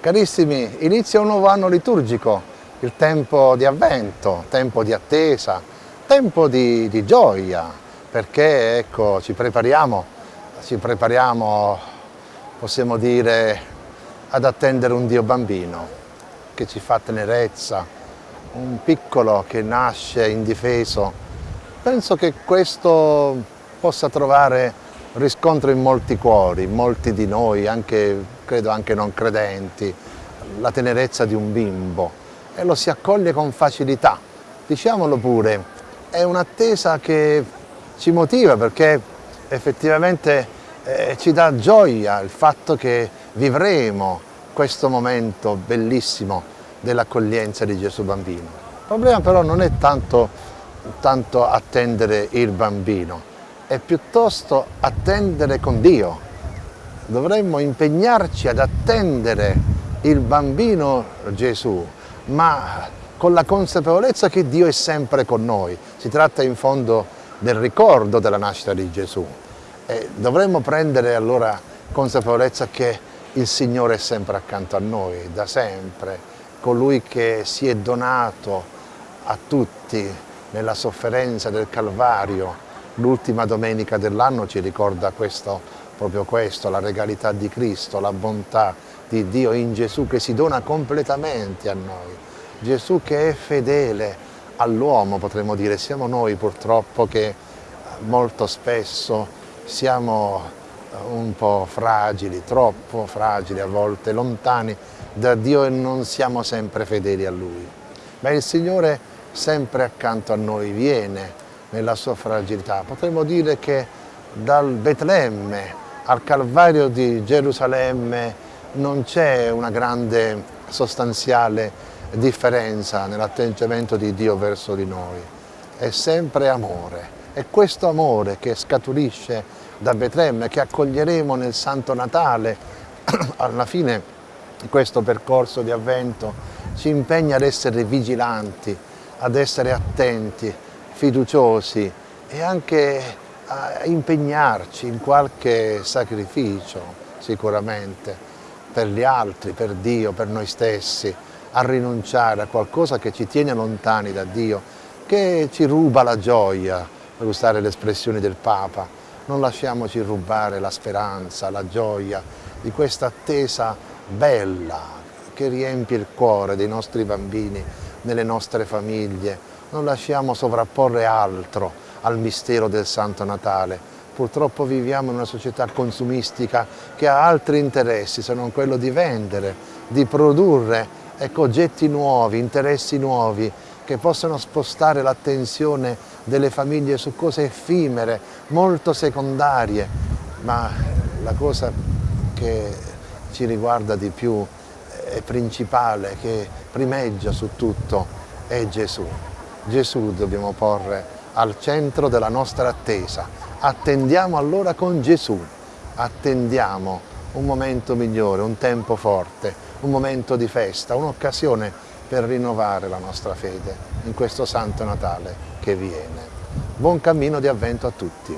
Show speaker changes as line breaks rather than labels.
Carissimi, inizia un nuovo anno liturgico, il tempo di avvento, tempo di attesa, tempo di, di gioia, perché ecco, ci prepariamo, ci prepariamo, possiamo dire, ad attendere un Dio bambino che ci fa tenerezza, un piccolo che nasce indifeso. Penso che questo possa trovare riscontro in molti cuori, molti di noi, anche, credo anche non credenti, la tenerezza di un bimbo e lo si accoglie con facilità. Diciamolo pure, è un'attesa che ci motiva perché effettivamente eh, ci dà gioia il fatto che vivremo questo momento bellissimo dell'accoglienza di Gesù bambino. Il problema però non è tanto, tanto attendere il bambino, è piuttosto attendere con Dio. Dovremmo impegnarci ad attendere il bambino Gesù, ma con la consapevolezza che Dio è sempre con noi. Si tratta in fondo del ricordo della nascita di Gesù. E dovremmo prendere allora consapevolezza che il Signore è sempre accanto a noi, da sempre, colui che si è donato a tutti nella sofferenza del Calvario, L'ultima domenica dell'anno ci ricorda questo, proprio questo, la regalità di Cristo, la bontà di Dio in Gesù che si dona completamente a noi. Gesù che è fedele all'uomo, potremmo dire, siamo noi purtroppo che molto spesso siamo un po' fragili, troppo fragili a volte, lontani da Dio e non siamo sempre fedeli a Lui. Ma il Signore sempre accanto a noi viene, nella sua fragilità. Potremmo dire che dal Betlemme al Calvario di Gerusalemme non c'è una grande sostanziale differenza nell'atteggiamento di Dio verso di noi. È sempre amore. È questo amore che scaturisce da Betlemme, che accoglieremo nel Santo Natale. Alla fine questo percorso di avvento ci impegna ad essere vigilanti, ad essere attenti, fiduciosi e anche a impegnarci in qualche sacrificio sicuramente per gli altri, per Dio, per noi stessi, a rinunciare a qualcosa che ci tiene lontani da Dio, che ci ruba la gioia, per usare le espressioni del Papa. Non lasciamoci rubare la speranza, la gioia di questa attesa bella che riempie il cuore dei nostri bambini, nelle nostre famiglie, non lasciamo sovrapporre altro al mistero del Santo Natale. Purtroppo viviamo in una società consumistica che ha altri interessi se non quello di vendere, di produrre ecco, oggetti nuovi, interessi nuovi che possano spostare l'attenzione delle famiglie su cose effimere, molto secondarie, ma la cosa che ci riguarda di più è principale, che primeggia su tutto, è Gesù. Gesù dobbiamo porre al centro della nostra attesa. Attendiamo allora con Gesù, attendiamo un momento migliore, un tempo forte, un momento di festa, un'occasione per rinnovare la nostra fede in questo Santo Natale che viene. Buon cammino di avvento a tutti.